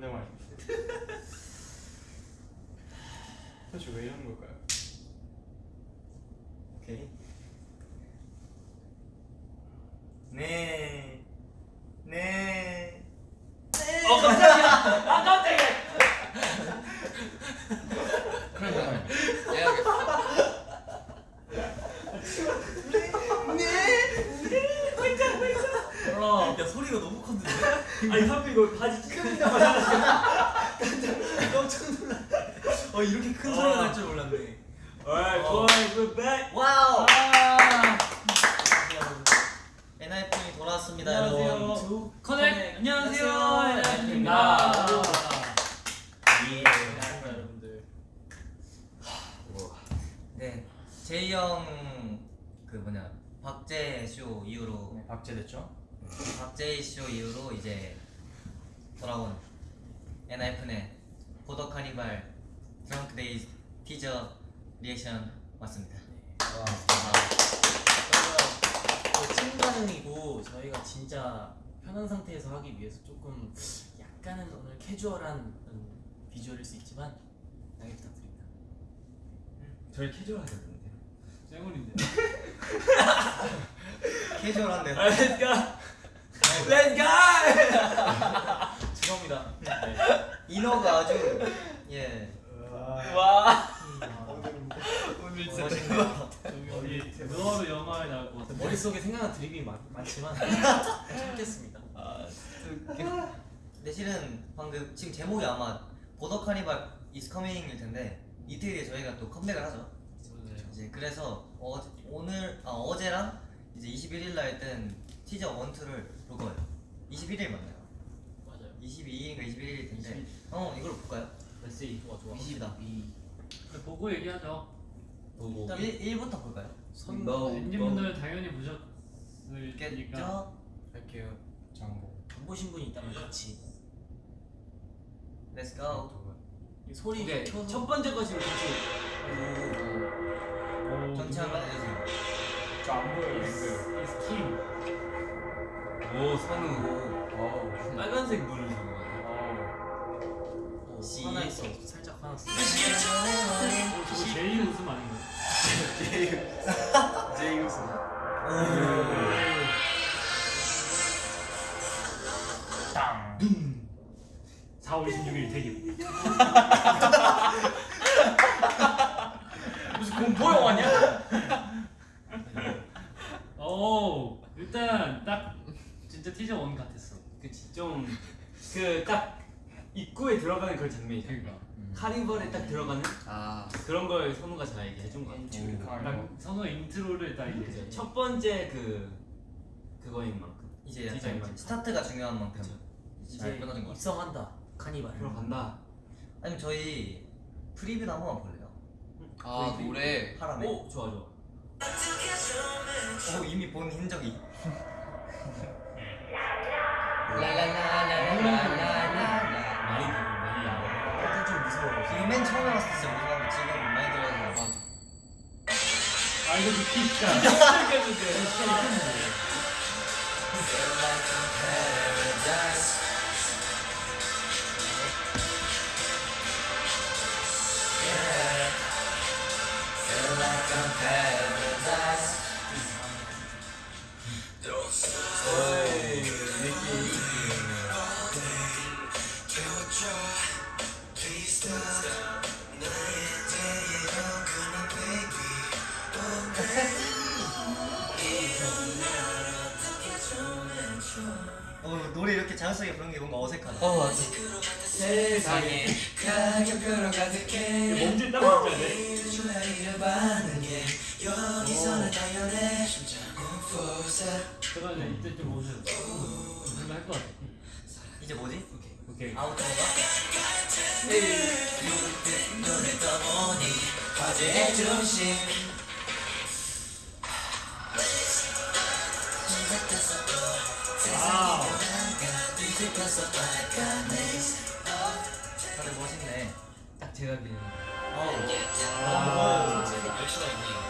데만 있어요. 도대체 왜 이러는 걸까요? 오케이. 네. 네. 어 깜짝이야. 아 깜짝이야. 그런 거는 예약했어. 몰라. 야 소리가 너무 컸는데. 아니 하필 이거 바지 끊는다고 깜짝 놀라. 어 이렇게 큰 소리가 날 줄 몰랐네. Alright, 어. boys, we're back. wow. 아. 엔하이픈이 돌아왔습니다, 안녕하세요. 여러분. connect 안녕하세요. 안녕하세요. 엔하이픈입니다. 예. 여러분들. 네, 제이 형 그 뭐냐 박제 쇼 이후로 네, 박제됐죠? 박제이 쇼 이후로 이제 돌아온 엔하이픈의 Border Carnival Drunk-Dazed 티저 리액션 왔습니다. 찐 반응이고 저희가 진짜 편한 상태에서 하기 위해서 조금 약간은 오늘 캐주얼한 음, 비주얼일 수 있지만 양해 부탁드립니다. 저희 캐주얼하셨는데. 쌩얼인데. 캐주얼한데. Let's go. Let's go. 죄송합니다. 인어가 아주 예 와. 오늘 멋있네요. 어디 너로 영화에 나올 것 같아. 머릿속에 생각나는 드립이 많, 많지만 참겠습니다. 근데 실은 방금 지금 제목이 아마 보더 카니발 is coming일 텐데 이틀 뒤에 저희가 또 컴백을 하죠. 이제 그래서 어, 오늘 아 어제랑 이제 21일 날뜬 티저 1, 2를 볼 거예요. 21일 맞나요? 맞아요. 22일인가 21일일 텐데 어 이걸 볼까요? 메시지 좋아 좋아. 이십이다. 보고 얘기하죠. 보고 일단 1, 1부터 볼까요? 선 엔진분들 당연히 보셨을 테니까. 겠죠? 할게요. 장보. 안 보신 분이 있다면 같이 Let's go. 이 소리 오케이. 켜서 첫 번째 것이 같이 오, 전체 한번 해주세요. 저안 보여요. It's King. 오 선우. 빨간색 물을 주는 거 같아. 어우. 오, 시- 하나 있어 살짝 화났어. 어, 제이 웃음 아닌가? 제이 들어가는 그런 장면이잖아. 그러니까. 카니발에 딱 들어가는 아. 그런 걸 선우가 잘 얘기해 준 거 같아. 선우 intro를 딱 이제 첫 번째 그 그거인 만큼 이제 만큼. 스타트가 중요한 만큼 그쵸. 잘 이제. 입성한다 카니발. 들어간다. 아니면 저희 preview도 한 번만 볼래요? 아 노래. 하람에. 오 좋아 좋아. 어 이미 본 흔적이. 많이 나와. 이거 맨 처음에 봤을 때 진짜 무서웠는데 지금 많이 들어서 맞아. 아 이거 진짜 끝는데 좀 오세요 뭔가 할것 같아 이제 뭐지? 오케이 아우터인가? 와우 다들 멋있네. 딱 제가 그리는. 어. 솔직히 알 수가 있네.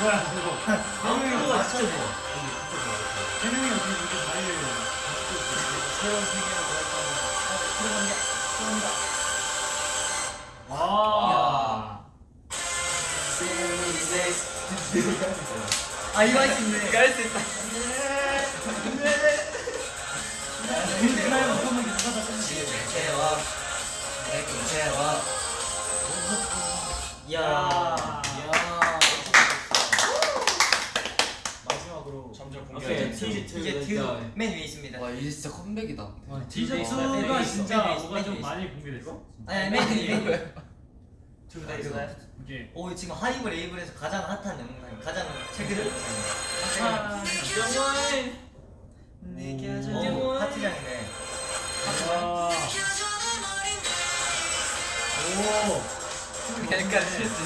뭐야 그거 아무도 진짜 좋아. 세 명이 어떻게 이렇게 자리를 새로운 세계로 들어가는 들어간다 들어간다 와 아 이거 할수 있네 이거 할수 있다. 그날 못하는 게 누가 다 대와 대와 이야 야. 이야 마지막으로 점점 오케 이. 공개하자. 티즈 이제 투. 듀맨 위에 있습니다 와 이제 진짜 컴백이다. 와, 네, 티셔츠가 네, 진짜 네, 뭐가 네, 좀 네, 많이 공개됐어? 아니 맨 위에 맨 둘다 위에 있어. 이게 오 지금 하이브 레이블에서 가장 핫한 영상 가장 아, 영상 오 파티장이네 와. 오. 약간 실수.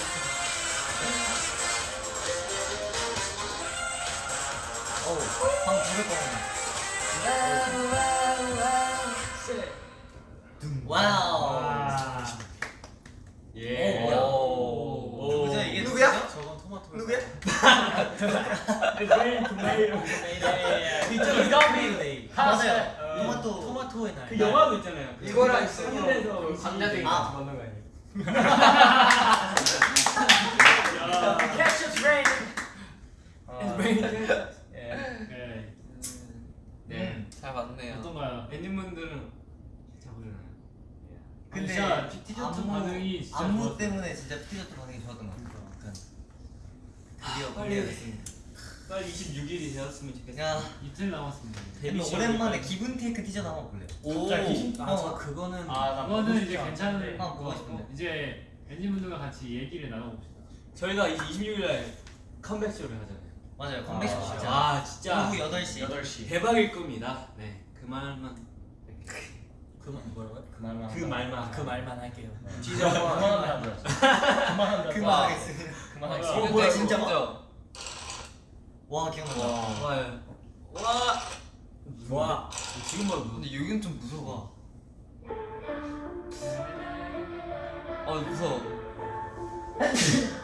방금 부를 뻔했네 와우 와. 예. 오, 오. 누구죠 이게 누구야? 누구죠? 저건 토마토. 누구야? 내일 금요일 이거 메이데이. 맞아요 어. 토마토 토마토의 날. 그 영화도 있잖아요. 그 이거랑 하늘에서 광야대기 아. 만난 거 아니야? 야. Catch us rain. 네. 잘 맞네요. 팬분들은 잘 보잖아요. 근데 진짜 티셔츠 안무- 반응이 진짜 안무 좋았어요. 때문에 진짜 티셔츠 반응이 좋았던 것 같아요 약간 드디어 빨리. 공개됐습니다 빨리 26일이 되었으면 좋겠어요. 야 이틀 남았습니다. 오랜만에 기분 테이크 티셔츠 한번 볼래요 갑자기? 아, 저 그거는 그거는 이제 괜찮은 아, 보고. 싶은데. 이제 엔진분들과 같이 얘기를 나눠봅시다. 저희가 이제 26일날 컴백쇼를 하잖아요. 맞아요 컴백쇼 진짜 아 진짜 오후 8시 8시. 대박일 겁니다. 네, 그 말만 그 말- 뭐라고요? 그 말만. 그 말만 아, 그 말만 할게요. 진짜 그만한다. 그만한다. 그만하겠습니다 어, 그만하겠습니다 어, 뭐야 진짜. 와 기억난다 와. 좋아요. 와, 와. 지금 봐도 근데 여긴 좀 무서워. 아 무서워.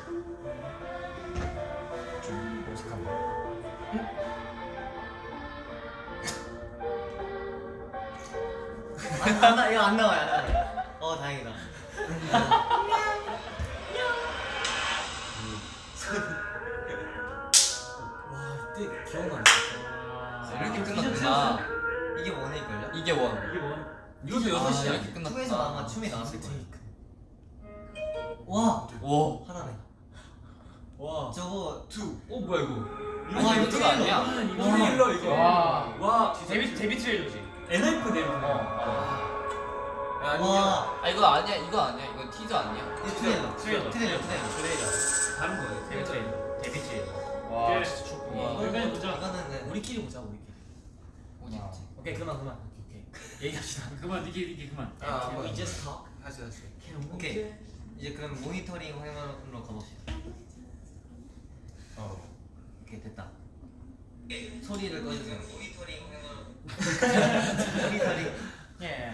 안, 안, 나- 이거 안 나와요 안 나와요 어 다행이다 와 이때 기억나. 아, 이렇게 티셔츠 끝났구나. 이게 원일걸요? 이게 원. 이게 원. 이것도 아, 6시야. 이렇게 끝났다. 투에서 아마 춤이 나왔을 거예요 와 와. 하나네 와, 저거 어 뭐야 이거? 와 이거 트레일러. 아니야? 이거 이거 일러 이거. 와. 와, 데뷔 데뷔 트레일러지. NF 데뷔. 아니야. 와아 이거 아니야. 이거 아니야. 이거 티저 아니야. 이거 트레일러 트레일러. 트레일러 트레일러 다른 거예요. 데뷔 트레일러. 데뷔 트레일러. 와, 와 진짜 좋구나. 여기까지 보자. 이거는 네. 우리끼리 보자 우리끼리. 어디 있지? 오케이 그만 그만. 오케이 오케이. 얘기합시다. 그만 니키 니키 그만. 아, We 뭐. just talk. 하지 하지. 오케이 이제 그럼 모니터링 화면으로 가봅시다 어. 오케이 됐다 소리를 꺼주세요 모니터링 모니터링 예.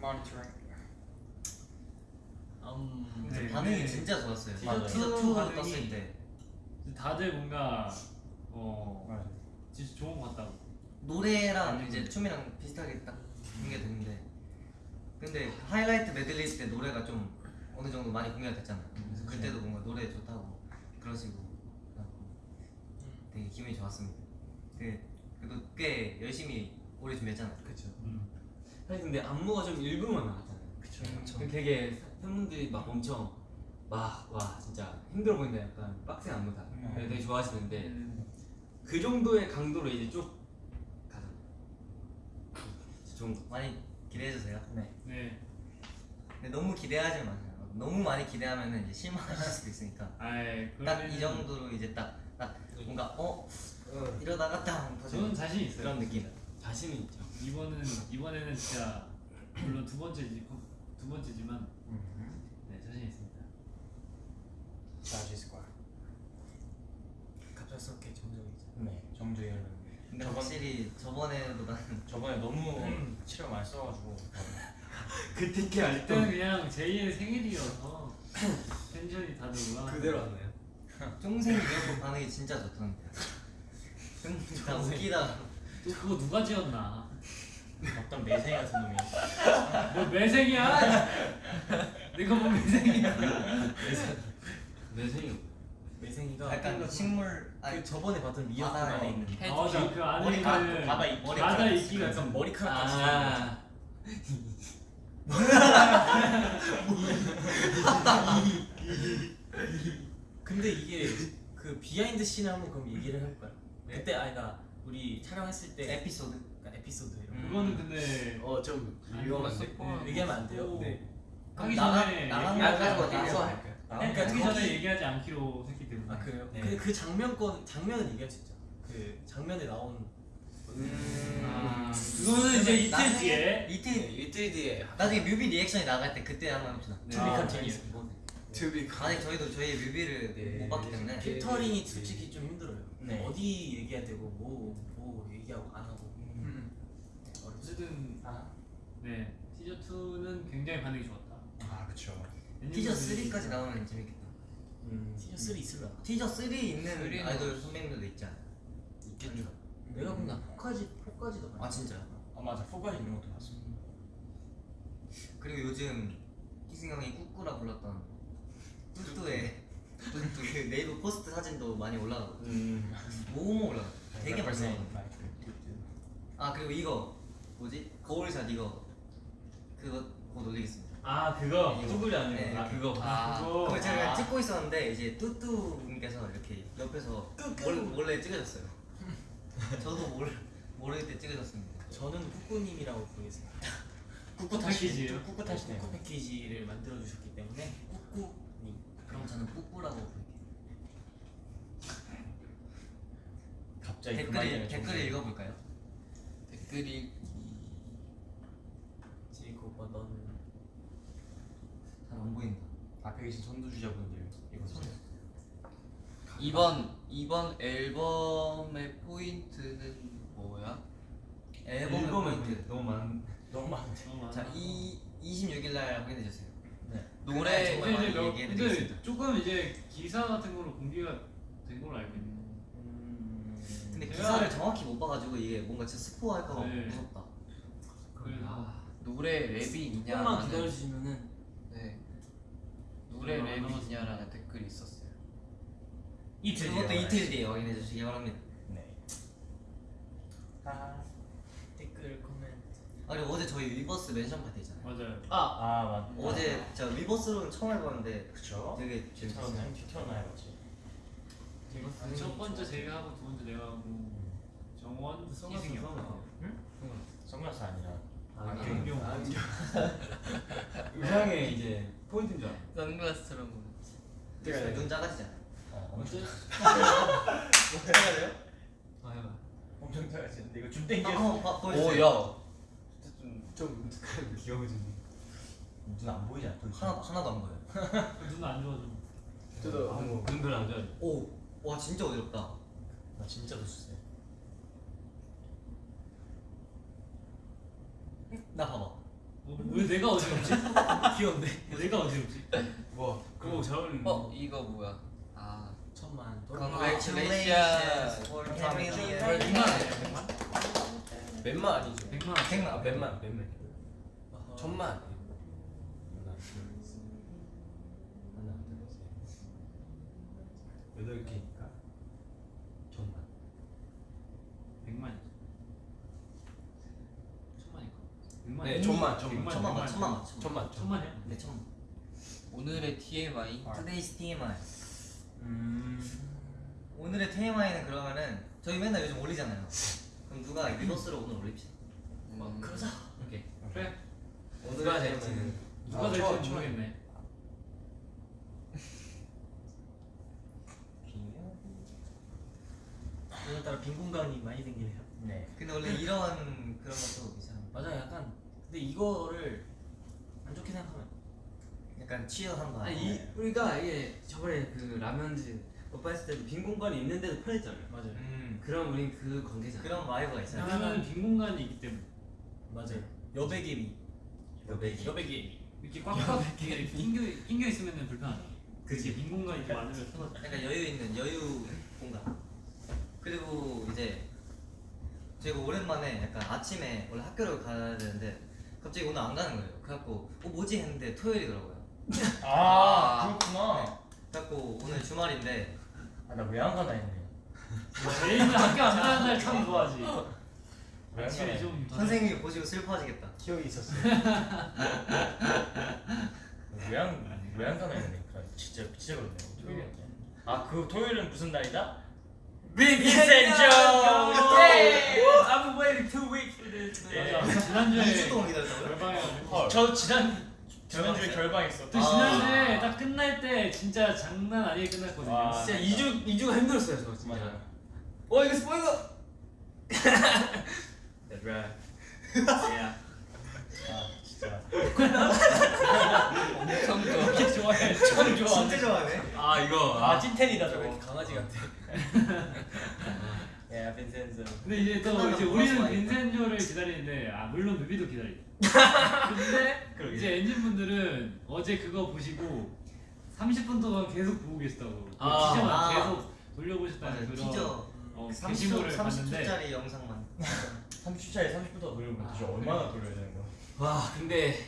모니터링. 음. 네, 반응이 네. 진짜 좋았어요 맞아요. 티저 티저 2로 반응이- 떴을 때 다들 뭔가 어 진짜 좋은 것 같다고. 노래랑 이제 춤이랑 비슷하게 딱 공개됐는데 근데 하이라이트 메들리 때 노래가 좀 어느 정도 많이 공개가 됐잖아요 그래서 그때도 뭔가 노래 좋다고 그러시고 되게 기분이 좋았습니다 그, 그래도 꽤 열심히 오래 준비했잖아요 그쵸 음. 사실 근데 안무가 좀 일부만 나왔잖아요. 그쵸 그 되게 팬분들이 막 엄청 막 와 진짜 힘들어 보인다 약간 빡센 안무다. 음. 그래서 되게 좋아하시는데 그 정도의 강도로 이제 쭉 가자. 좋은 거. 많이 기대해 주세요 네 네. 근데 너무 기대하지 마세요 너무 많이 기대하면 이제 실망하실 수도 있으니까 아이 딱이 그러면은 정도로 이제 딱, 딱 뭔가 어? 이러다가 딱 저는 자신 있어요. 그런 느낌 자신은 있죠. 이번은 이번에는 진짜 물론 두 번째지 두 번째지만 네 자신 있습니다. 잘수 있을 거야. 갑작스럽게 정적이죠. 네. 정주희 형. 근데 저번- 확실히 저번에보다는 저번에 너무 치료 많이 써가지고. 그 티켓 알 그때는 그냥 제이의 생일이어서 텐션이 다들 올라. 그대로 왔나요? 쫑생이 이어폰 반응이 진짜 좋던데. 쫑다 웃기다. 또 그거 누가 지었나? 어떤 매생 같은 놈이 뭐 매생이야? 내가 뭐 매생이야? 매생이 매생이가 약간 식물 아니 그 저번에 봤던 미역국 바다에 안에 있는 아 맞아 그 안에 머리카락, 바다 이- 바다 머리카락 이끼가 약간 좀 머리카락 같이 아 근데 이게 그 behind scene을 한번 그럼 얘기를 해볼까요? 네. 그때 아니다 우리 촬영했을 때 에피소드. 약간 에피소드 이런 거 그거는 근데 어좀 아니, 위험한데 스포- 얘기하면 안 돼요? 네. 하기 나가- 전에 나가는 거 나가서 할까요? 그러니까 하기 전에 얘기하지 않기로 했기 때문에 아 그래요? 네. 그, 그 장면권 장면은 얘기할 수 있죠 그 장면에 나온 아, 그거는 이제 이틀 뒤에 이틀 이틀 뒤에 나중에 뮤비 리액션이 나갈 때 그때 한번 합시다. 네. to be con 아, 제니 to be 아직 저희도 저희 뮤비를 네. 못 봤기 때문에 필터링이 솔직히 좀 힘들어요 네. 어디 얘기해야 되고 뭐, 뭐 얘기하고 안 하고. 음. 어렵죠 어쨌든 아, 네 시즌 2는 굉장히 반응이 좋았다. 아 그쵸. 티저 3까지 나오면 재밌겠다. 음, 시즌 3 있을라 티저 3 있는 three는 아이돌 선배님들도 있지 않아요? 있겠죠. 내가 본나 4까지 4까지도 아. 진짜요? 아 맞아. four까지 있는 것도 봤어. 그리고 요즘 희승 형이 꾸꾸라 불렀던 뚜뚜의 뚜뚜 그 네이버 포스트 사진도 많이 올라가고 음 모모 올라가. 되게 많이 올라가. 아 그리고 이거 뭐지 거울샷 이거 그거 곧 올리겠습니다. 아 그거. 뚜구리 아니에요? 네, 아. 그거 아, 그거 그거 제가 아, 찍고 있었는데 이제 뚜뚜님께서 이렇게 옆에서 몰, 몰래 찍으셨어요. 저도 몰 모를 때 찍으셨습니다. 저는 꾸꾸님이라고 부르겠습니다? 꾹꾹 타시네요 꾸꾸 패키지를 만들어 주셨기 때문에 꾸꾸님 그럼 저는 뿌뿌라고 부를게요. 갑자기 그 댓글 말이 댓글 읽어볼까요? 댓글이 제이콥 넌잘안 보인다. 앞에 계신 선두주자분들 이거 보세요 이번 이번 앨범의 포인트는 뭐야? 앨범 앨범은 포인트. 너무 많 너무 많은데 너무 많아. 자, 이 26일 날 확인해 주세요. 노래 정말 많이 이제 몇- 얘기해 근데 드리겠습니다. 조금 이제 기사 같은 걸로 공개가 된 걸로 알고 있는데 근데 제가- 기사를 정확히 못 봐가지고 이게 뭔가 진짜 스포할까 봐 네. 무섭다. 아, 노래 랩이 있냐? 조금만 기다려 주시면은 네. 노래 얼마 안 랩이. 있냐라는 댓글이 있었어요. 이틀 그것도 뒤에 이틀 뒤에 확인해 주시기 바랍니다. 네 아, 아 그리고 어제 저희 위버스 mention 파티 있잖아요. 맞아요. 아 맞. 어제 제가 위버스로는 처음 해봤는데 그쵸? 되게 재밌었어요. 튀어나와 튀어나와야지 아, 첫 번째 제가 하고 두 번째 내가 하고 정원이 희승이 형. 선글라스 아니라 안경. 의상에 이제. 포인트인 줄 알아. 선글라스처럼 네. 눈 작아지잖아요. 어, 엄청 아 해봐. 엄청 작아지는데 이거 줌 아, 땡겨 한번 좀 귀여워지네 눈안 보이지 않아 하나 하나도 안 보여요. 눈안 좋아져. 저도 한번 눈 별로 안 좋아해 오, 와 진짜 어지럽다. 나 진짜 좋았어요 나 봐봐. 어, 왜 내가 어지럽지? 귀여운데 왜 내가 어지럽지? 와 그거 잘 어울리는 어 이거 뭐야? 아 천만 Congratulations for 네, family. 아, 백만 몇만 아니죠 백만 백만. 아 몇만 몇만 천만 하나 둘셋 여덟 개니까 천만 백만이지. 천만이까. 백만. 네, 천만, 천만. 백만, 천만 맞 백만. 천만 맞 천만 천만이야? 네 천만. 오늘의 TMI Today's TMI. 음 오늘의 TMI는 그러면은 저희 맨날 요즘 올리잖아요. 그럼 누가 리버스로 오늘 올립시다. 음, 그러자 오케이. 그래. 누가 누가 아, 될지 좋아, 좋아. 모르겠네. 오늘따라 빈 공간이 많이 생기네요 네 근데 원래 이런 그런 것도 이상. 맞아 약간 근데 이거를 안 좋게 생각하면 약간 취업한 거. 아니 이 우리가 이게 저번에 그 라면즈 오빠 했을 때도 빈 공간이 있는데도 편했잖아요 맞아요 음 그럼 우린 그 관계잖아 그런 와이브가 있어요. 왜냐면 빈 공간이 있기 때문에 맞아요 여백의 미 여백이. 여백의 미 이렇게 꽉꽉 이렇게 낑겨 낑겨 있으면 불편하다. 그치. 빈 공간이 좀 많으면 편하다. 약간 여유 있는 여유 공간. 그리고 이제 제가 오랜만에 약간 아침에 원래 학교를 가야 되는데 갑자기 오늘 안 가는 거예요. 그래갖고 어 뭐지 했는데 토요일이더라고요. 아 그렇구나. 그 래갖고 오늘 주말인데 아나왜안 가나 했네. 제이는 학교 안 가는 날 참 좋아하지. 왜안 아침에 가나 좀 선생님이 보시고 슬퍼하시겠다. 기억이 있었어요. 왜안왜안 가나 했네. 그래, 진짜 진짜 그렇네요. 토요일이었네. 아그 토요일은 무슨 날이다? I've been waiting two weeks for this. 예. 맞아. 지난주에 2주 동안 기다렸다고요? 저 지난 지난주에 결방했어. 또 지난주에 딱 끝날 때 진짜 장난 아니게 끝났거든요. 와. 진짜 2주 2주가 힘들었어요 저 진짜. 맞아. 어 이거 스포일러. That's right. Yeah. 아 진짜. 엄청 좋아. 이렇게 좋아해. 참 좋아. 진짜 좋아하네. 아 이거. 아 찐텐이다 왜 저거. 강아지 같아? 예 빈센조. 근데 이제 또 이제 뭐 우리는. 빈센조를 기다리는데 아 물론 뮤비도 기다리죠. 근데 그러게. 이제 엔진 분들은 어제 그거 보시고 30분 동안 계속 보고 계시다고. 그 아. 티저만 아. 계속 돌려보셨다는 맞아요. 그런 티저 어, 30초 게시물을 봤는데 30초짜리 영상만. 30초짜리 30분 더 돌리면 진짜 아, 얼마나 돌려야 되는 거야? 와 근데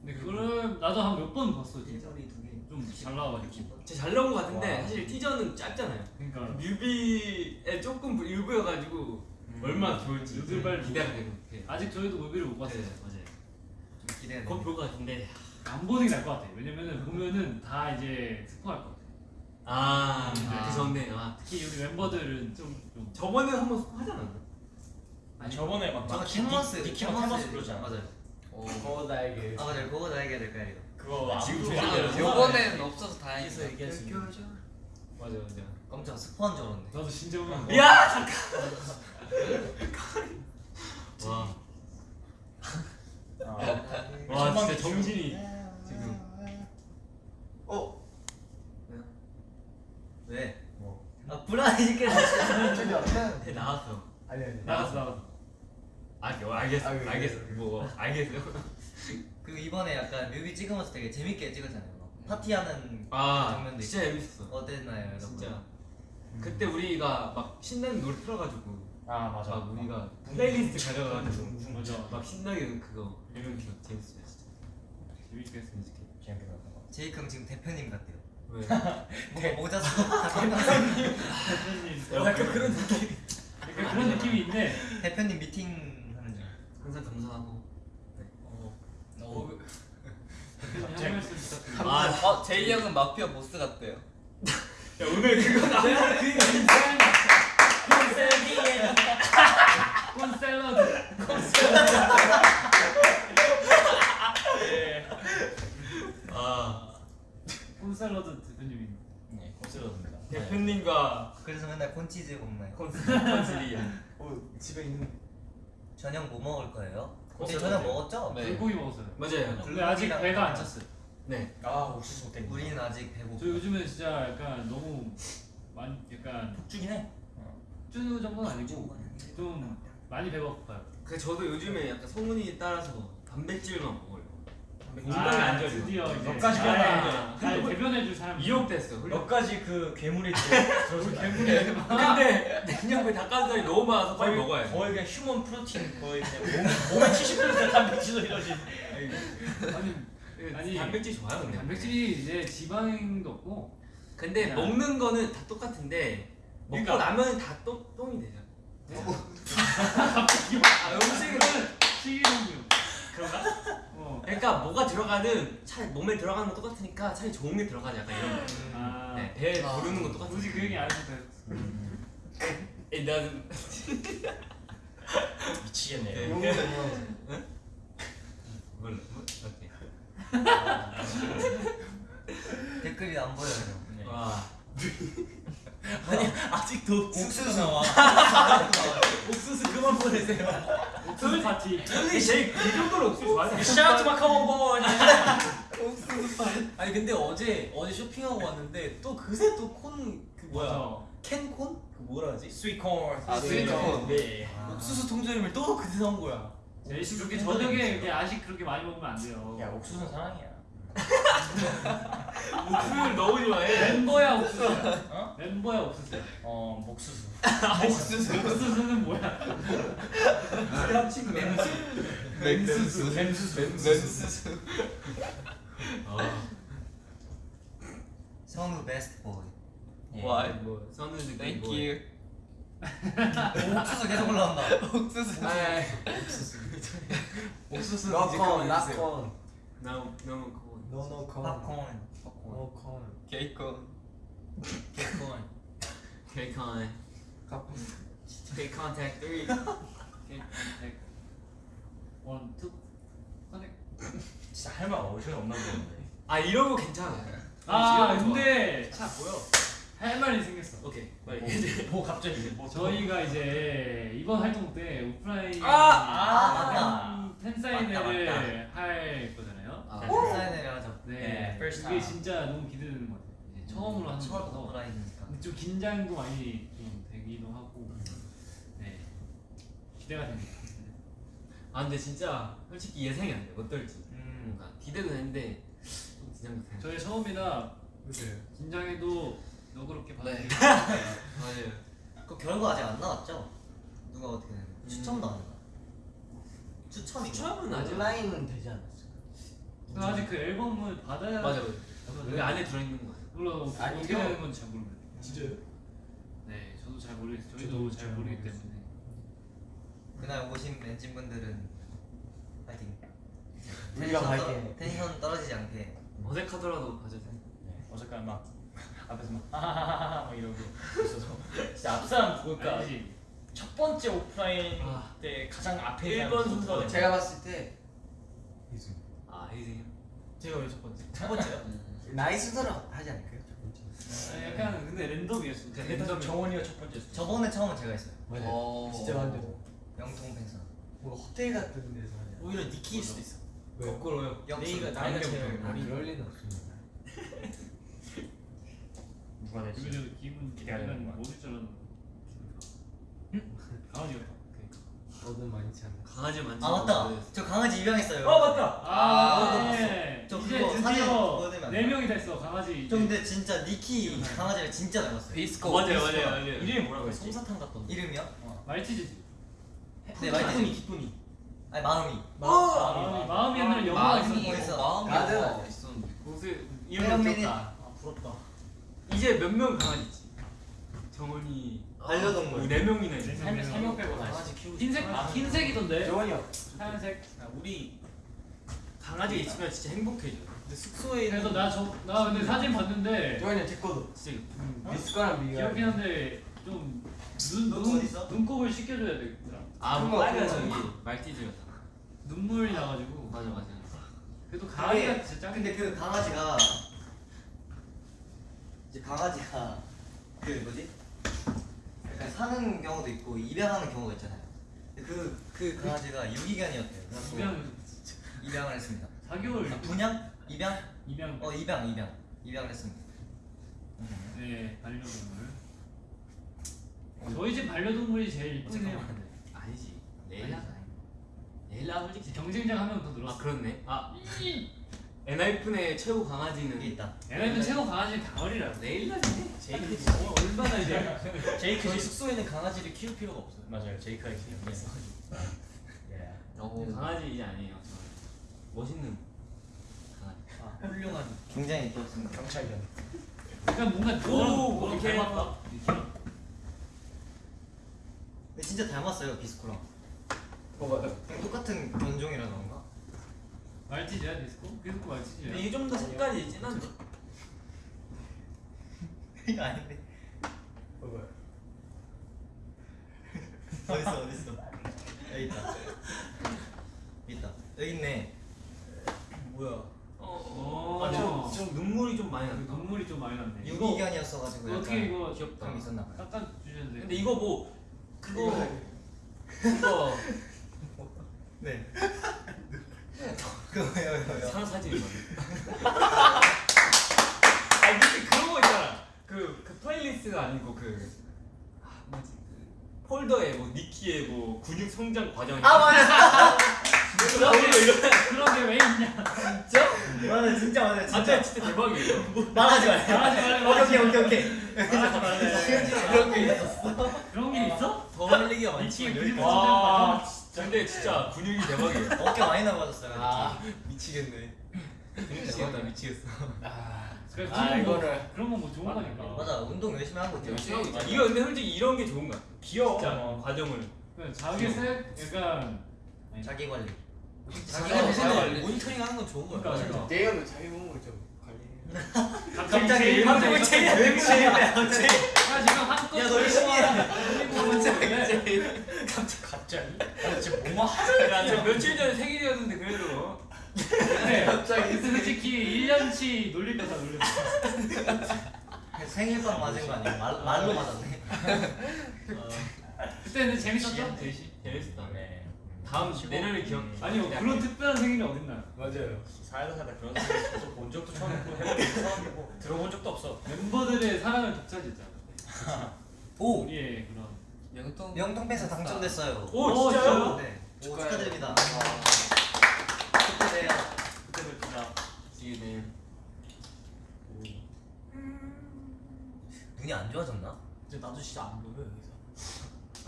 근데 그거를 나도 한 몇 번 봤어 진짜. 이두 개. 좀잘 나와가지고. 진짜 잘 나온 것 같은데 와. 사실 티저는 짧잖아요. 그러니까 뮤비에 조금 일부여가지고 얼마나 좋을지 누들발 기대가 되고. 네. 아직 저희도 뮤비를 못 봤어요. 네, 맞아요. 좀 기대되네. 곧볼 것 같은데. 안 보는 게 나을 것 같아. 왜냐면은 보면은 다 이제 스포할 것 같아. 아, 아. 그 좋네. 아, 특히 우리 멤버들은 좀 좀. 저번에 한번 하지 않았나? 아 저번에 막 저는 디- 캔버스 디- 디키랑 캔버스 그러잖아. 맞아요. 그거 나에게 아 맞아요. 그거 나에게 될까 이거. 그거 지금 안 돼요. 해요. 요번에는 없어서 다행이다. 있는 맞아, 맞아. 깜짝 스포한 줄 알았네. 나도 보면. 야, 잠깐. 와, 아, 와, 진짜 기준. 정신이 지금. 어? 왜요? 왜? 뭐? 아 불안해지게 해 나왔어. 아니 아니. 나갔어 나갔어. 아, 어, 알겠어, 아유, 알겠어. 뭐, 알겠어. 그리고 이번에 약간 뮤비 찍으면서 되게 재밌게 찍었잖아요. 막 파티하는 아, 장면도 진짜 있고. 재밌었어. 어땠나요, 여러분? 진짜. 그때 우리가 막 신나는 노래 틀어가지고 아 맞아. 막 우리가 플레이리스트 가져가지고 맞아. 막 신나게 그거 이런 기억 재밌었어요 진짜. 재밌게 했으면 좋겠다. 재밌게 봤던 거. 제이크 형 지금 대표님 같대요. 왜? 뭔가 모자 쓰고 대표님. 약간 그런 느낌. 약간 그런 느낌이 있네. 대표님 미팅 하는 중. 항상 감사하고. 어, 어, 대표님 한 말씀 부탁드립니다. 아, 어 제이 형은 마피아 보스 같대요. 야 오늘 그거 나. 콘 샐러드. 아콘 샐러드 대표님이. 네 콘서트입니다. 대표님과 그래서 맨날 콘치즈 먹나요? 콘슬리. 어 집에 있는. 저녁 뭐 먹을 거예요? 콘서트 저녁 어때요? 먹었죠? 네. 불고기 먹었어요. 맞아요. 근데 아직 배가 안 찼어요. 네. 아 옥수수 땡. 우리는 아직 배고파. 저 요즘에 진짜 약간 너무 많이 약간 죽긴 해. 쭈 정도는 아니고 좀 많이 배가 고파요. 그 저도 요즘에 약간 소문이 따라서 단백질만 먹어요. 단백질 아, 안 좋아요. 드디어 이제 몇 가지 잘- 잘 대변해줄 사람이 이용됐어. 몇 가지 그 괴물이 들어서 괴물이 근데 냉장고에 닭가슴살이 너무 많아서 빨리 먹어야 돼. 거의 그냥 휴먼 프로틴 거의 그냥 몸, 몸의 70% 단백질로 이루어진. 아니 아니 단백질 좋아요 근데. 단백질이 이제 지방도 없고 근데 야. 먹는 거는 다 똑같은데 먹고 그러니까. 나면 다 똥, 똥이 되죠. 아 음식은 식이섬유 그런가? 어. 그러니까 뭐가 들어가는 차 몸에 들어가는 거 똑같으니까 차라리 좋은 게 들어가자 약간 이런 거. 아 네, 배에 부르는 건 똑같아. 굳이 그 얘기 안 해도 돼. 에, 난 미치겠네요. 네. 몰라. 오케이. 댓글이 안 보여요. 네. 와. 아니 아직도 옥수수 나와. 옥수수 그만 보내세요. 옥수수 파티 근데 제이 이 정도로 옥수수 좋아하지? 샤우트 마카오 보. 아니 근데 어제 어제 쇼핑하고 왔는데 또 그새 또콘그 뭐야. 캔콘 그 뭐라 하지? 스위콘. 아, 스위트콘. 네. 옥수수 통조림을 또 그새 사온 거야. 제이씨 그렇게 저녁에 이렇게 아식 그렇게 많이 먹으면 안 돼요. 야 옥수수는 사랑이야. 목표를 너무 좋아해. 멤버야 옥수수야. 어? 멤버야 옥수수야. 어 목수수. 옥수수는 뭐야? 합친 맹수. 맹수수. mem수수. 맹수수. 성우 베스트 보이. 뭐 선우는 Thank you. 오, 옥수수 계속 올라온다. 옥수수. 옥수수 락콘 락콘 너무 너무 고. 노노 콘 팝콘. 노콘 케이콘. 개콘 케이콘. 카폰 케이 컨택 3. 오케이, 네. 원, 투, 커넥. 진짜 할말 어이가 없나 보는데. 아 이런 거 괜찮아. 아, 근데. 차 보여. 할 말이 생겼어. 오케이. 뭐, 빨리. 뭐 갑자기 뭐 저희가 이제 이번 활동 때 오프라인 아! 아, 팬 사인회를 맞다, 할 거잖아요. 아, 사인회를 하죠. 네, 네, first 이게 time. 진짜 너무 기대되는 것 같아요. 이제 처음으로 하는 첫 거라서 오프라인이니까. 좀 긴장도 많이 좀 되기도 하고, 네 기대가 됩니다. 아 근데 진짜 솔직히 예상이 안 돼. 어떨지. 음. 뭔가 기대도 되는데 좀 긴장도 돼. 저희 처음이라 긴장해도 너그럽게 네. 받아들이고 맞아요. 그 결과 아직 안 나왔죠? 누가 어떻게 되는 추첨도 안 했나? 추첨인가? 추첨은 아직 온라인은 되지 그래서 아직 그 앨범을 받아야 맞아 맞아. 여기 안에 들어 있는 거야. 물론 어떻게. 되는 건지 잘 모르겠어요. 진짜요? 네, 저도 잘 모르겠어요. 저도 저희도 잘잘 모르기. 때문에. 그날 오신 엔진 분들은 파이팅. 우리가 텐션 파이팅. 떨어- 텐션 떨어지지 않게. 어색하더라도 돼. 네, 어색한 막 앞에서 막 하하하하 막 이러고 있어서 진짜 앞사람 누굴까 알지? 첫 번째 오프라인 아. 때 가장 앞에 일 있는 번 사람 순서. 누구거든요. 제가 봤을 때아 희승 이. 제가 왜 첫 번째? 첫 번째요? 나이 순서로 하지 않을까요? 아, 약간 근데 랜덤이었어. 그냥 일단 랜덤 정원이가 첫 번째였어. 저번에 처음은 제가 했어요. 맞아요 어. 진짜 완전 영통 팬사. 뭐 호텔 같은 데서 않아요? 오히려 니키일 수도 있어 왜요? 거꾸로요. 내가 나이가 제일 아 어린 그럴 리는 없습니다 누가 될지. 그래도 기분 것 못일 줄 알았는데. 강아지였다. 저도 많지 않나 강아지 많지. 아 맞다. 저 강아지 입양했어요. 어 맞다. 아, 아, 네. 저 이제 그거 드디어 네? 명이 됐어 강아지. 저 근데 진짜 니키 강아지를 진짜 닮았어요. 비스코. 맞아요 맞아요 맞아요. 이름이 뭐라고 했지? 솜사탕 같던데 이름이요? 말티즈지. 네 말티즈. 기쁨이 아니 마음이. 마음이 마음이 옛날에 영화가. 있어. 마음이 아니야. 있었는데. 옷을 세븐 이름 미닛. 귀엽다. 아 부럽다 이제 몇 명 강아지 있지? 정원이 반려동물 네 명이나 있네. 세- 세명 빼고 다 강아지 키우고 흰색 싶어. 흰색이던데. 정원이요 하얀색. 아, 우리 강아지 있으면 진짜 행복해져. 근데 숙소에 그래서 나저나 근데 사진 봤는데 정원이 제 거도 진짜 미스거랑 미가 귀엽긴 한데 좀눈 너 눈, 어디 있어? 눈곱을 씻겨줘야 되겠더라. 아큰뭐 거, 빨간 큰 저기 거. 말티즈였다. 눈물이 나가지고. 맞아 맞아. 그래도 강아지가 진짜 짱. 근데 그 강아지가 이제 강아지가 그 뭐지? 사는 경우도 있고 입양하는 경우가 있잖아요. 그, 그 강아지가 유기견이었대요. 그래서 입양 입양을 했습니다. 4개월 아, 분양? 입양? 입양. 어 입양 입양 입양을 했습니다. 네 반려동물. 저희 집 반려동물이 제일 해요. 잠깐만. 아니지. 레일라. 레일라 솔직히 경쟁자가 한명더아 늘었어. 그렇네. 아 엔하이픈의 최고 강아지는 있다. 얘네들 최고 강아지는 가을이라. 레일라지. 제이크 어, 얼마나 이제 제이크 저희 지 숙소에는 강아지를 키울 필요가 없어요 맞아요. 제이크가 있어요. 예. 어 강아지 이제 아니에요. 저 멋있는 강아지. 아 훌륭한 굉장히 귀엽습니다. 경찰견. 약간 뭔가 오, 이렇게 닮았다. 근데 진짜 닮았어요 비스코랑. 어 맞아 똑같은 견종이라 그런가? 말티즈야 디스코? 디스코 말티즈야. 근데 이게 좀 더 색깔이 진한데 이거 아닌데. 어 뭐야 어딨어 어딨어? 여기 있다. 여기 있다. 여기 있네. 뭐야 어. 아, 좀, 좀 눈물이 좀 많이 난다. 눈물이 좀 많이 났네. 유기견이었어가지고 어떻게 이거 그런 게 있었나 봐요. 깎아 주셨는데. 근데 이거 뭐 그거 그거 네. 그거 왜요 왜요? 사람 사진이. 아니 근데 그런 거 있잖아. 그, 그 플레이리스트가 아니고 그 아, 뭐지 그 폴더에 뭐 니키의 뭐 근육 성장 과정. 아 맞아. 그런 거 이런. 그런 게 왜 있냐? 맞아 맞아 진짜 맞아 진짜 진짜 대박이에요. 말하지 말래 말하지 말래, 오케이 오케이 오케이 말하지 말래. 그런 게 있었어 그런 게 있어? 더 흘리기가 많지. 와 진짜 근데 진짜 근육이 대박이에요. 어깨 많이 나빠졌어요 아 미치겠네. 미치겠다 미치겠어. 아, 그런 거 이거를- 그런 거뭐 좋은 거니까. 맞아 운동 열심히 하고 있죠 열심히 하고 있죠. 아, 이거 근데 솔직히 이런 게 좋은 거야. 귀여워. 진짜 어. 과정을. 그러니까 자기 색 약간 아니, 자기 관리 자기 관리. 모니터링 하는 건 좋은 거야. 그러니까 그러니까. 내가는 자기 몸을 좀 관리. 갑자기 갑자기 제일 제일 야 지금 한껏 야, 너 열심히 해. 갑자기 갑자기. 아, 진짜 뭐뭐 야, 저 며칠 전에 생일이었는데 그래도 네. 갑자기 솔직히 1년치 놀릴 거다 놀렸어. 생일빵 맞은 거 아니야 말, 말로 맞았네 그때 근데 재밌었죠? 재밌었다. 네. 다음 내년에 기억. 아니 뭐 그런 특별한 생일이 어딨나? 맞아요. 살다 살다 그런 사람 본 적도 처음이고 해본 적도 처음이고 들어본 적도 없어. 멤버들의 사랑을 독차지했잖아. 오 우리의 그런. 영통 명통패스 당첨됐어요 오, 진짜요? 네 오, 축하해요. 축하드립니다 축하드려요 그때 뵙자. See you there. 눈이 안 좋아졌나? 이제 나도 진짜 안 보여 여기서.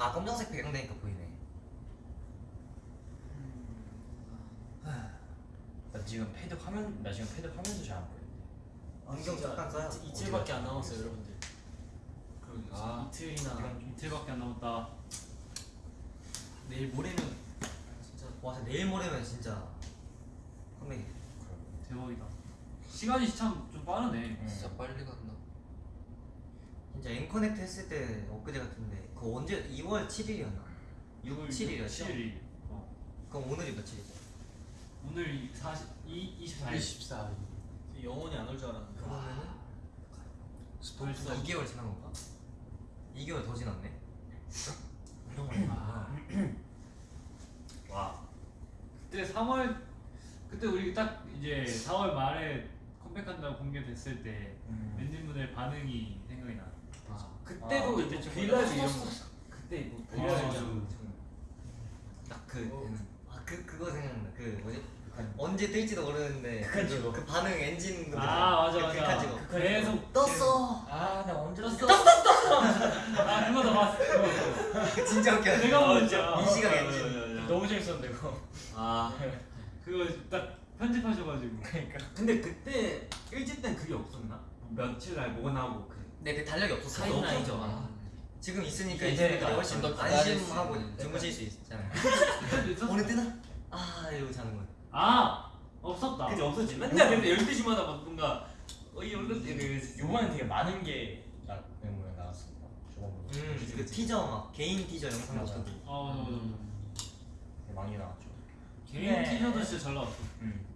아 검정색 배경 되니까 보이네 나 지금 패드 화면 나 지금 패드 화면도 잘 안 보여. 안경 잠깐 써요 이틀밖에 안 남았어요 여러분들. 그럼 아. 이틀이나 이틀밖에 안 남았다. 내일 모레면 진짜 와 내일 모레면 진짜 컴백이 대박이다. 시간이 참 좀 빠르네. 진짜 빨리 간다. 진짜 앵커넥트 했을 때 엊그제 같은데 그거 언제 2월 7일이었나? 6, 7일이었죠? 7일. 어. 그럼 오늘이 며칠이죠? 오늘 40, 2, 24일. 24. 영원히 안 올 줄 알았는데. 그러면은 벌써 2개월 지난 건가? 2개월 더 지났네 거. 아, 와. 그때 3월 그때 우리 딱 이제 4월 말에 컴백한다고 공개됐을 때 음. 멤버들 반응이 생각이 나. 그때도 아, 이제 그때 빌라주 이런 거. 그때 뭐 아, 빌라주. 딱그 아, 그, 그거 생각나 그 뭐지? 언제 뜰지도 모르는데 그, 찍어. 그 반응 엔진 그거 아 맞아 그 맞아. 극한 찍어 계속 떴어 아나 언제 떴어? 아 그거 다 봤어. 그거. 그 진짜 웃겨 내가 먼저. 이 시각 아, 엔진. 맞아, 맞아, 맞아. 너무 재밌었는데 그거. 아. 그거 딱 편집하셔가지고. 근데 그때 일집 땐 그게 없었나? 며칠 날 뭐가 나오고 그래. 네, 그 달력이 없었어 타임라인이죠. 지금 있으니까 이제 훨씬 더 안심하고 주무실 수 있잖아요? 오늘 뜨나? 아 이러고 자는 거야 아 없었다. 그게 없었지. 맨날 근데 12시마다 막 뭔가 어이 얼른 그 요번엔 되게 많은 게 나, 멤버에 나왔습니다. 저번보다. 음 그 티저 막 개인 티저 영상도 맞아. 뜨고 아 맞아 맞아 맞아. 되게 많이 나왔죠. 개인 네. 티저도 진짜 잘 나왔어. 음.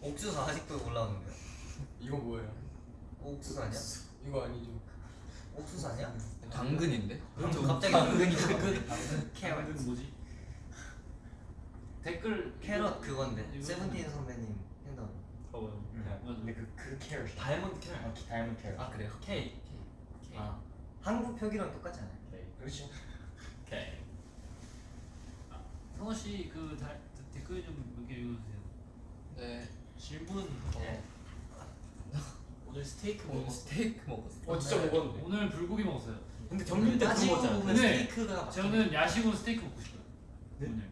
옥수수 아직도 올라오는데요? 이거 뭐예요? 옥수수 아니야? 이거 아니죠? 옥수수 아니야? 당근인데? 갑자기 당근이 캐럿 뭐지? 댓글 캐럿 그건데 이거- 세븐틴 선배님 핸드폰 어. 음. 맞아. 근데 그, 그 캐럿. 다이아몬드 캐럿. 아, 기- 다이아몬드 캐럿. 아 그래요? K. 아 한국 표기랑 똑같지 않아요? 네. 그렇지. K. 성호 씨그 댓글 좀 몇 개 읽어주세요. 네. 질문. 네. 오늘 스테이크 오늘 먹었어. 스테이크 먹었어. 어 진짜 먹었는데. 오늘 불고기 먹었어요. 근데 정민 때 따지고 거잖아. 보면 근데 스테이크가 저는 야식으로 스테이크 먹고 싶어요. 오늘.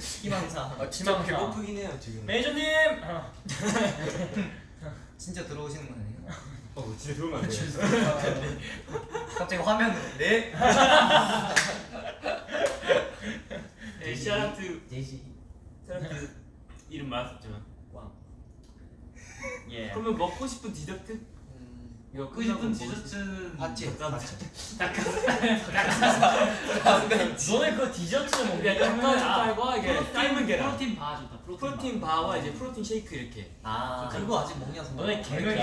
희망사 아 진짜 배고프긴 해요 지금. 매니저님. 아, 진짜 들어오시는 거 아니에요? 어 진짜 들어오면 안 돼. 갑자기 화면 네? 네, 샤라트 제시. 샤라트 이름 말했었지만. 예. 그러면 먹고 싶은 디저트? 음. 이거 먹고 싶은 디저트는 팥찌. 너네 그거 디저트 먹는 야, 닭가슴살과 이게 protein- 삶은 계란. protein bar 좋다. protein, bar와 이제 protein shake 이렇게. 아 그거 아직 먹냐 서 너네 개명이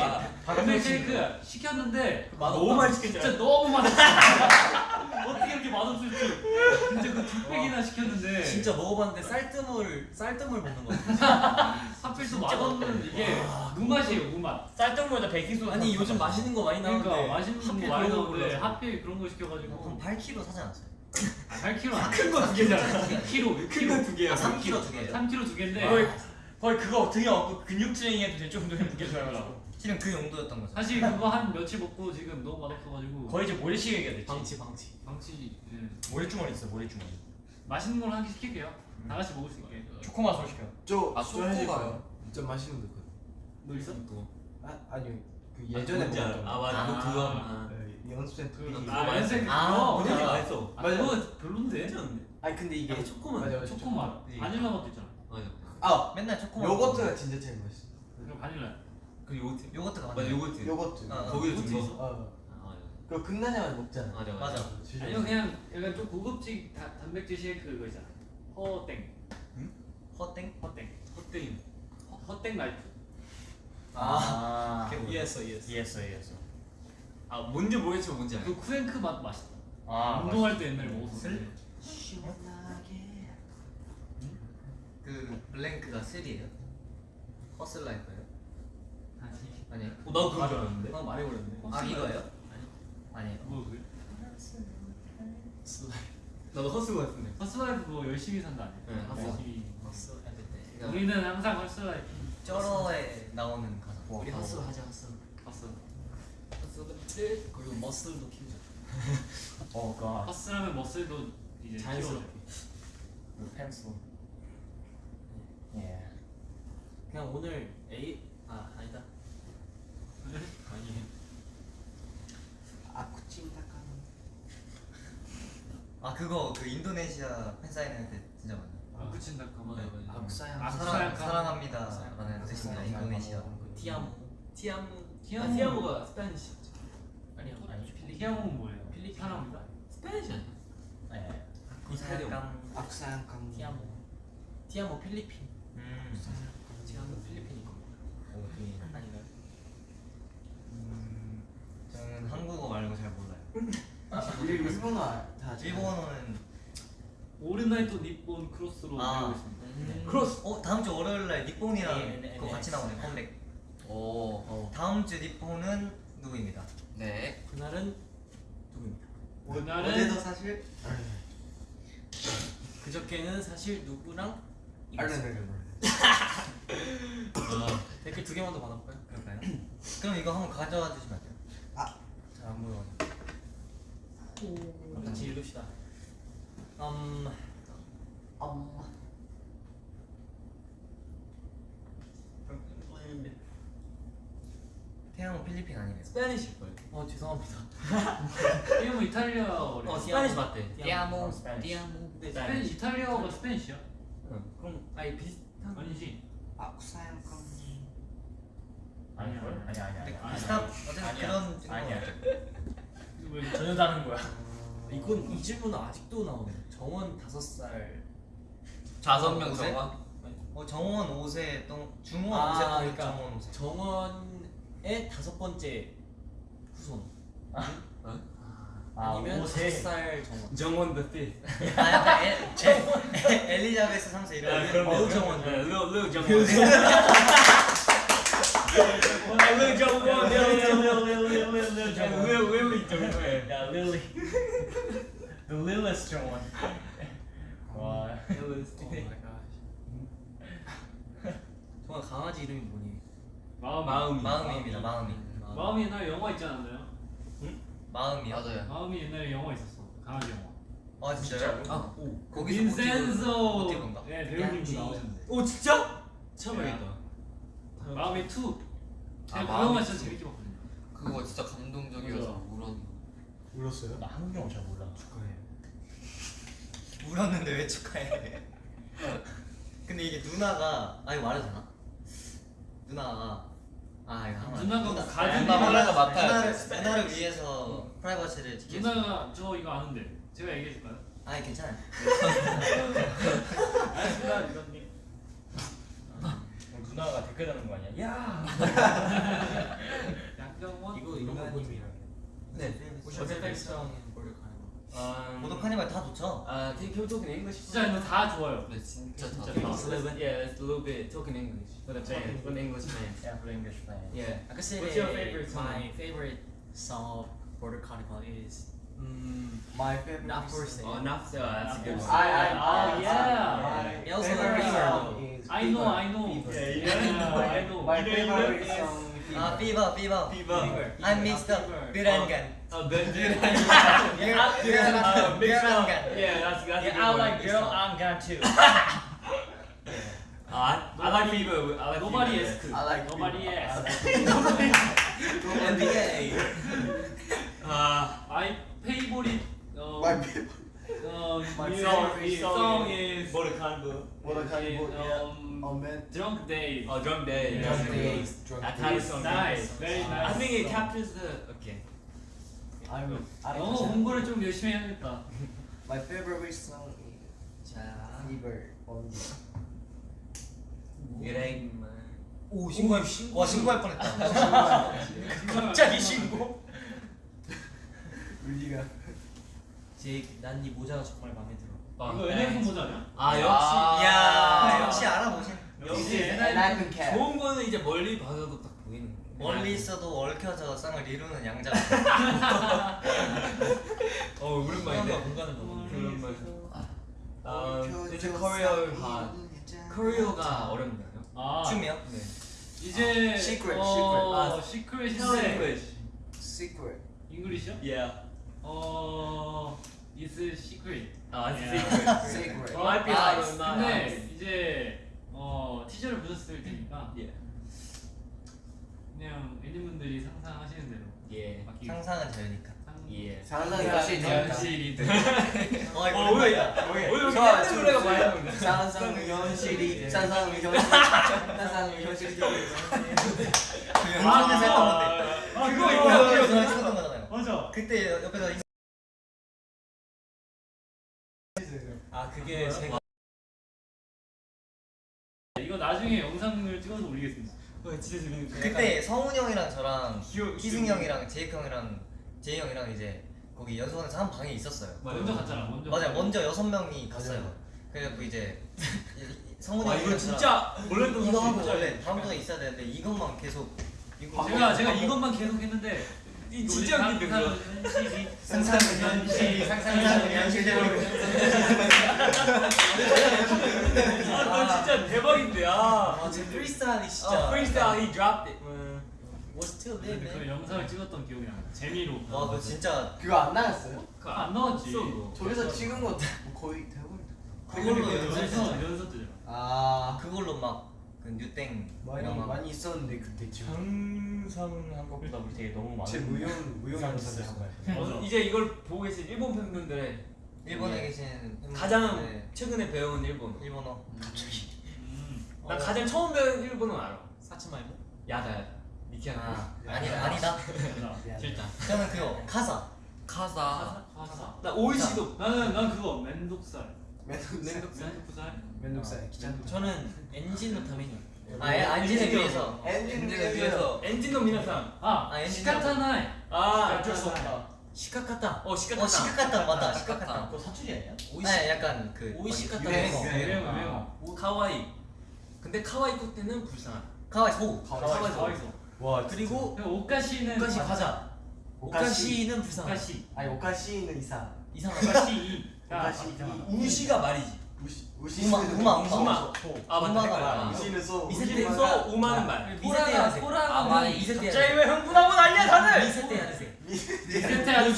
protein shake 시켰는데 너무 맛있게 진짜 너무 맛있어. 어떻게 이렇게 맛없을 줄. 진짜 그두 팩이나 시켰는데 진짜 먹어봤는데 쌀뜨물 쌀뜨물 먹는 거 같아. 하필 또 맛없는 이게 무맛이에요 무맛. 쌀떡물에다 베이킹소다. 아니 요즘 맛있는 거 많이 나오는데 그러니까 맛있는 하필 거 많이 그런 거 나오는데. 하필 그런 거한 시켜가지고 8kg 사지 않았어요? 아, 8kg 아니야. 큰거 두 개잖아. 6kg, 큰거 6kg. 두 개야. 아 3kg 두 개예요? 3kg 두 개인데 거의 거의 그거 등에 업고 근육 트레이닝 해도 될 정도의 무게줘요. 실은 그 용도였던 거죠. 사실 그거 한 며칠 먹고 지금 너무 맛없어가지고 거의 이제 모래시계 얘기가 됐지. 방치 방치. 방치 예. 모래주머니 있어 모래주머니. 맛있는 걸 하나 시킬게요. 다 같이 먹을 수 있게. 초코맛으로 시켜. 저 아, 초코가 진짜 맛있는 거. 너 있어? 아 아니요 그 예전에 뭔지 알아. 먹었던 아 거. 맞아. 아. 그 그거 하면. 네, 연습생 때. 그, 그- 아 연색 아, 그거 그거 그거 맛있어. 아 맞아. 그거 별론데? 괜찮은데? 아니 근데 이게 초코맛. 맞아, 맞아, 초코 맛. 네. 바닐라 맛도 있잖아. 맞아. 아 맨날 초코. 요거트가 진짜 제일 맛있어. 그럼 바닐라. 그 요거트. 요거트가 맞아. 요거트. 요거트. 어, 어. 거기에. 어. 아 맞아. 그거 끝나자마자 먹잖아. 맞아 맞아. 아니요 그냥 약간 좀 고급지 다, 단백질 쉐이크 그거 있잖아. 허땡. 허땡? 허땡. 허땡. 허- 허땡 라이프. 아. 이해했어 이해했어. 이해했어 이해했어. 아 뭔지 모르겠지만 뭔지 알아. 그 쿠앤크 맛 맛있다. 아. 운동할 때 옛날에 먹었었는데. 그 blank가 3예요? 허슬라이프예요? 아니. 아니에요? 어, 나 그거 줄 알았는데. 나 말해버렸네. 아 이거예요? 아니에요. 뭐 그게? 슬라이. 나도 허스고 같은데. hustle life 뭐 열심히 산다 아니야? 네, 허스. 열심히. 돼. 우리는 항상 hustle life. 쩔어에 나오는 가사. 우리 허스 하자 허스. 허스 그리고 머슬도 키우자. 어, 그 hustle하면 muscle도 이제 자연스럽게. 그 pencil. 예. 그냥 오늘 에 아 아니다. 아니. aku cinta ka. 아 그거 그 인도네시아 팬사인 할때 진짜 많아. aku cinta kamu. 네, aku sayang. 아, 사랑 사랑- 사랑합니다 라는 뜻입니다. 인도네시아. 티아모. 티아모. 티아모. 티아모가. 아니, 필리. Ti amo는 뭐예요? 필리핀. 사랑입니다. Spanish 아니야? 예. 아쿠사양. 아쿠사양 강. 티아모. 티아모 필리핀. 음. Ti amo 필리핀인 겁니다. 오케이. 아닌가요? 음, 저는 한국어 말고 잘 몰라요. 일본어 다. 잘- 일본어는 오르나이토 니폰 크로스로 아. 배우고 있습니다. 음. 크로스. 어 다음 주 월요일 날 니폰이랑 네, 네, 그거 네. 같이 나오네 컴백. 오. 어. 다음 주 니폰은 누구입니다? 네. 그날은 그날은 어제도 사실. 그저께는 사실 누구랑 알레르기. 댓글 두 개만 더 받아볼까요? 그럴까요? 그럼 이거 한번 가져와 주시면 안 돼요? 아. 잘안 보여. 같이 읽읍시다. 음, 엄마. 태양은 필리핀 아니래요. Spanish일 거예요. 어 죄송합니다. Ti amo 이탈리아어래. 어, Spanish 맞대. Ti amo. Spanish. Ti amo. 근데 Spani- 이탈리아어가 Spanish야? 그럼 아예 비슷한. 아니지. Aku sayang kamu. 아니 걸? 아니 아니 아니. 아니. 비슷한 어쨌든. 그런 아니야. 왜 전혀 다른 거야. 이건 이 질문은 아직도 나오네. 정원 다섯 살. 다섯 명 오세? 정원. 어 정원 5세 동 중원 아, 5세 동 그러니까 정원 5세. 정원 의 다섯 번째 후손. 아, 아니면 오세. 다섯 살 정원. 정원 the fifth. 아 약간 엘, 엘리자베스 3세 야, 이런. 뭐, 정원. 네, 르, 르 정원. 르 정원. 르르르르르르 정원. 있죠, 왜? 야 릴리. The Lilith 정원. 와. 정원 강아지 이름이 뭐니? 마음 마음이. 마음입니다. 마음이. 마음이 옛날에 영화 있지 않았나요? 마음이요? 맞아요. 마음이 옛날에 영화 있었어. 강아지 영화. 아 진짜요? 아, 오. 거기서 빈센조. 모티브인가? 네 배우님도. 나오셨는데. 오 진짜? 처음 네. 마음이 2. 제가 아, 그 마음이 영화 진짜 two. 재밌게 봤거든요. 그거 진짜 감동적이어서. 울었. 울었어요? 나 한국 영어 잘 몰라. 축하해. 울었는데 왜 축하해? 근데 이게 누나가 아 이거 말해도 되나? 누나가 아 이거 하면. 누나가 뭐 가족이 누나 몰라서 맡아야 누나를, 돼. 누나를 위해서 프라이버시를 지키겠습니다. 누나가 저 이거 아는데 제가 얘기해 줄까요? 아니 괜찮아요. 알겠습니다 이건님. 어, 누나가 댓글 다는 거 아니야? 야. 약병원 이거 이런 거 누나님이랑. 네. 가는 거. Um, 모두 카니발 다 좋죠? uh, can, can we talk in English? 진짜 이거 다 좋아요. 네 진짜 다. just a little bit? Yeah, it's a little bit talk in English. For the fans, for the English fans. Yeah, for English fans. Yeah. I could say What's your favorite song? my favorite song of Border Carnival is 음, My favorite not for sale. Oh, not so. That's a good one. I I Oh, yeah. My Also favorite song is I know. I know. Yeah, yeah, I know. My favorite song is 아 Fever Fever Fever. I miss the Birangan Oh, Benji. Birangan Birangan Yeah, that's that's. a Yeah, good I one. like girl I'm gone too. Uh, I, I like Fever. I like Nobody is cool. I like Nobody is. NBA Uh, I favorite. Uh, My favorite um, My favorite song, is. What a kind of um, Oh man Drunk Days. oh. Yeah. Drunk Drunk days Drunk That days kind of song. nice, very nice. I think it captures the. Okay. I'm I 너무 공부를 좀 열심히 해야겠다. My favorite song is 자 Fever only 그래. 오 신고할 와 신고할 뻔했다 갑자기 신고? 우리가 제이크 난네 모자가 정말 마음에 들어. 어, 이거 NF 모자냐? 아 역시. 야야 역시 알아보신 역시 cap 좋은 거는 이제 멀리 봐서도 딱. 멀리 있어도 얽혀져 쌍을 이루는 양자 어 오랜만인데. 공간과 공간을 오랜만. 아, 얽혀져 이제 코리어 반. 양자. 어렵나요? 아, 춤이요? 네. 이제 Secret, 어, secret. 시크릿인데 Secret 잉글리시요? Yeah. 어, is secret. 아, Yeah. secret. Secret 어, Might be 아, hard not. 근데 이제 어 티저를 보셨을 테니까 예. 그냥 애니분들이 상상하시는 대로 예. 맡기. 상상은 자유니까 상. 예. 상상이 현실이 돼. 어 이거 좋아, 옛날 좋아, 노래가. 많이 나오는데? 상상은 현실이 상상은 현실 상상은 현실이 그 연습에서 했던 건데 아, 그거 이거. 옆에서 했었던 거잖아요 맞아. 그때 옆에서 이- 아 그게 제가 이거 나중에 영상을 찍어서 올리겠습니다. 어, 진짜 재밌는 그때 성훈 형이랑 저랑 기억- 희승 형이랑 제이크 형이랑 제이 형이랑 이제 거기 연수원에서 한 방에 있었어요 먼저 갔잖아. 먼저. 맞아요 갔잖아. 먼저 여섯 명이 갔어요 그래갖고 이제 성훈이 아 형이랑 이거 진짜 몰랐던 이거 하고 원래 다음 주에 있어야 되는데 이것만 계속 이거 제가 제가 이것만 계속 했는데 이 진짜 웃긴데 그거. 상상은 현실 상상은 현실대로 아, 너 진짜 대박인데. 아. 아제 프리스타일이 진짜 어, freestyle he dropped it. was 그. 영상을 찍었던 기억이 나. 재미로. 와 그거 진짜 그거 안 나갔어요? 그거 안 나왔지. 저기서 찍은 거 거의 대부분 그걸로 연습했어요 연서 뜨잖아. 아 그걸로 막 그 뉴땡 많이 이런 거 많이 있었는데 그때 지금 상상한 것보다 우리 되게 너무 많은 제 무용 무용 이상한 연습을 짓을 한 거예요. 어, 이제 이걸 보고 계신 일본 팬분들의 일본에 예. 계신 팬분들, 가장 네, 최근에 배운 일본어. 일본어 음. 난 가장 처음 배운 일본어 알아. さつまいも? やだ やだ. 미키한 아 아니다 아니다 미안해. 진짜. 저는 그거 かさ かさ. かさ. 나 오이시도. 나는 난 그거 めんどくさい. めんどくさい めんどくさい. めんどくさい 귀찮다. 저는 엔진 のために. 아 예, 엔진을 위해서 엔진을 위해서 엔진 の皆さん. 아, 아, 엔진 仕方ない. 아 어쩔 수 없다. しかかた. 어 仕方. 어 しかかた 맞다 しかかた 그거 사투리 아니야? おいしい 네 약간 그 おいしい 막 かた 유행, 유행어. 유행. 유행어, 유행어. 카와이. 근데 카와이 코테는 불쌍하다. かわいそう かわいい かわいそう. 와 그리고 오카시는 오카시 가자. 오카시는 불쌍. 오카시. 아니 오카시는 이상. 이상한. 오카시. 이. 우시가 말이지. 우시 우마, 우시는 우마, 우마. 우마. 아 맞다. 牛는 소. 이세대 牛는 소 馬는 말. 미세대 호라가 아, 호라가 이세대 왜 흥분하고 난리야 다들? 미세대 하세요. 세테 하는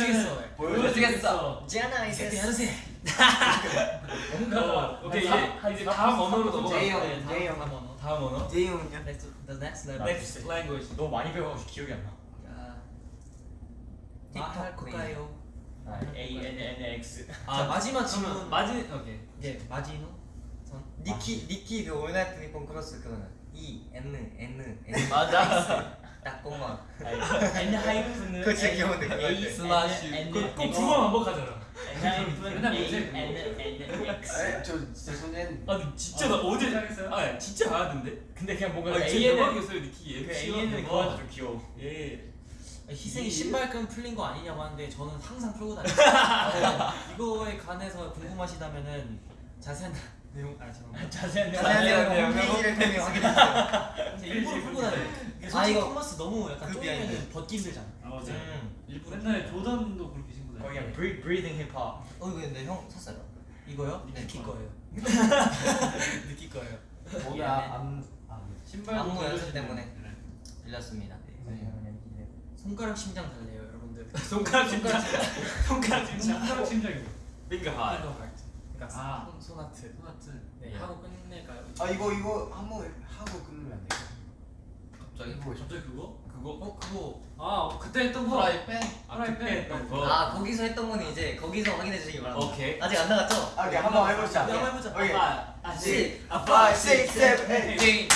보여주겠어. 지아나 미세대 이세 하세요. 어, 오케이 이제 다음 언어로 넘어가. 제이 형, 네, 다음 제이 형. 다음 언어. 다음 언어. 제이 형은요? Next, the next level. Next language. 너 많이 배워가지고 기억이 안 나. 말할 걸까요? 아, A N N X. 자 마지막 질문. 마지 오케이. 예 마지노. 선. 니키 니키 그 올나이트 니폰 크로스 그거는 E N N N 맞아. 딱 공만 N 하이픈은 그거 진짜 귀여운데, 그거 A. 슬래시. N 꼭두번 반복하잖아. N 하이픈 맨날 A 요새 N N X. 에? 저 진짜 손엔 아 근데 진짜 나 어제 잘했어요? 아 진짜 잘하던데. 근데 그냥 뭔가 아 A 진짜 N 대박이었어요 니키. 그 A N은 그거 좀 귀여워. 예. 희생이 신발끈 풀린 거 아니냐고 하는데 저는 항상 풀고 다녀요. 어, 이거에 관해서 궁금하시다면은 자세한 내용 아 잠깐만. 자세한 내용 자세한 내용. 홈페이지를 통해 확인해주세요 일부러 풀고 다녀요. 아, 솔직히 이거 컨버스 너무 약간 그 쪼이면. 벗기 힘들잖아. 아 맞아요. 음. 일부러 옛날에 조던도 그렇게 신고 다녔 거기 그냥 브리, 브리딩 힙합 어 이거 근데 형 샀어요? 이거요? 네. 느낄 거예요. 느낄 거예요. 거기 안. 아, 신발도 안무 연습 때문에. 네. 빌렸습니다 손가락 심장 달래요, 여러분들. 손가락 진짜 손가락 진짜 손가락 심장이요. 빙거 이거 하 발트. 그러니까 아. 손 소나트. 소나트. 네, 하고 끝낼까요? 아 이거 이거 한번 하고 끊으면 안 돼. 갑자기? 갑자기 그거? 그거 어 그거 아 그때 했던 거. 프라이팬. 아 그때 했던 거아 거기서 했던 거는 이제 거기서 확인해 주시기 바랍니다 오케이. 아직 안 나갔죠? 아, 오케이 한번 해보자. 네, 한번 해보자. 오케이. 아, 아, 시. 아, five, six, seven, eight.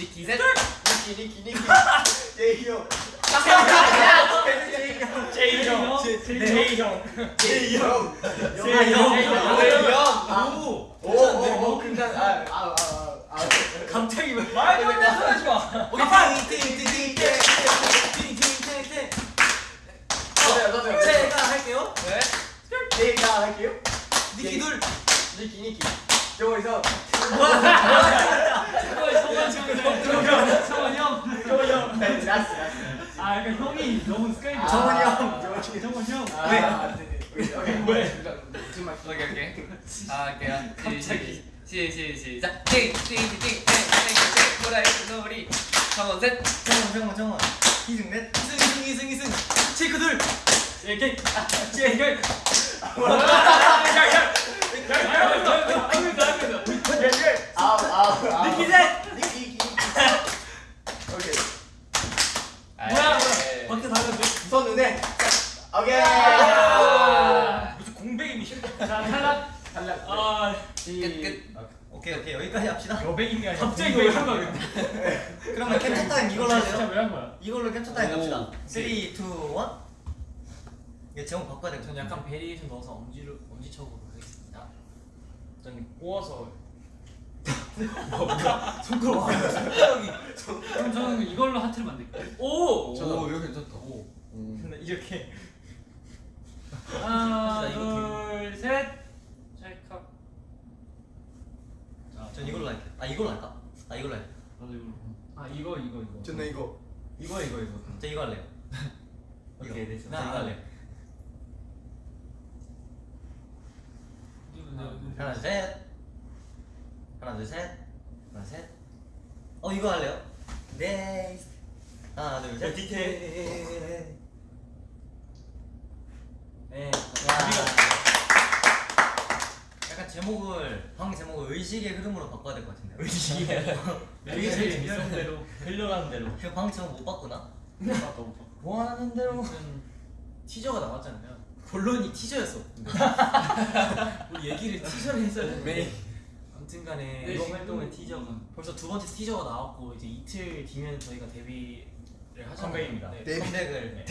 니키 셋. 니키 니키 니키. 제이 형. 제이 형 제이 형 제이 형. 제이 형 오. 오오오 근데 아아아 아. 갑자기 왜 말도 안 되는 소리 마 오케이 팅팅팅팅 팅팅팅팅. 저도요 저도요. 제가 할게요. 제가 할게요. 니키 둘. 니키 니키. 저기서 성원 형. 형. 정원 형 네, 나스 나스. 아 약간 형이 너무 스카이. 정원이 형. 정원이 정원 형. 아, 네, 네. 오케이 오케이. 왜? 정말 오케이 오케이 아 할게요 갑자기. 시, 시, 시작 띵 띵 띵 띵 띵띵띵 보라 놀이 한번 셋 정원 정원 정원 이승 넷 이승 이승 이승 이승. 체크 둘. 제이 제이 아 네. 아 이걸로 거야? 이걸로 캡처 타임 오. 갑시다 3, 2, 1 이게 제목 바꿔야 전 되거든요 약간 variation 넣어서 엄지로 엄지척으로 하겠습니다. 전 꼬아서 그럼 저는 이걸로 하트를 만들게요. 오 오 이거 괜찮다. 근데 이렇게 하나, 진짜 이거 둘, 셋. 찰칵. 전 이걸로 할게요 아 이걸로 할까? 아 이걸로 할게요 나도 이걸로. 아 이거 이거 이거. 저는 이거. 이거 이거 이거. 저 이거 할래요 오케이 됐어. 저 이거 할래요 이거 내가 이거 하나 둘셋 하나 둘셋 하나 셋어 이거 할래요? 네 하나 둘셋 디테일. 네. 약간 제목을 방 제목을 의식의 흐름으로 바꿔야 될 것 같은데요 의식이 이게 제일 재밌는 대로. 흘러가는 대로 그방 제목 못 바꾸나? 원하는 대로 무슨 티저가 나왔잖아요. 본론이 티저였어. 우리 얘기를 티저를 해서 왜? 아무튼간에 네, 이번 지금 활동의 티저가 벌써 두 번째 티저가 나왔고 이제 이틀 뒤면 저희가 데뷔를 하잖아요. 컴백입니다. 네. 데뷔. 컴백을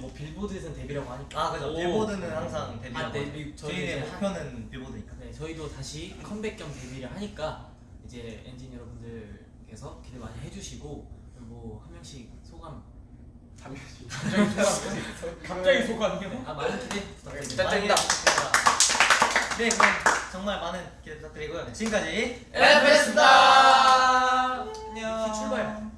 뭐 빌보드에서는 데뷔라고 하니까. 아 그죠 오. 빌보드는 항상 데뷔 아, 데뷔. 저희 저희의 목표는 빌보드니까 네, 저희도 다시 컴백 겸 데뷔를 하니까 이제 엔진 여러분들께서 기대 많이 해주시고 그리고 한 명씩 소감 갑자기 소감이요? 아 많은 기대 부탁드립니다. 네 그럼 정말 많은 기대 부탁드리고요 지금까지 에베스다 안녕. 출발.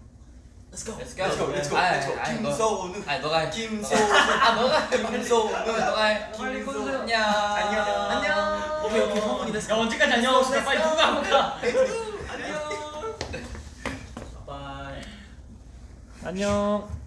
Let's go. Let's go Let's go, let's go, 김소은. 아니 너가 해 김소은. 아 너가 해 김소은. 너가 해 꺼주세요. 안녕 안녕. 안녕 오케이 오케이 성훈이 됐어. 야 언제까지 안녕 하고 있어 빨리 누가 한번 가 안녕. 바이. 안녕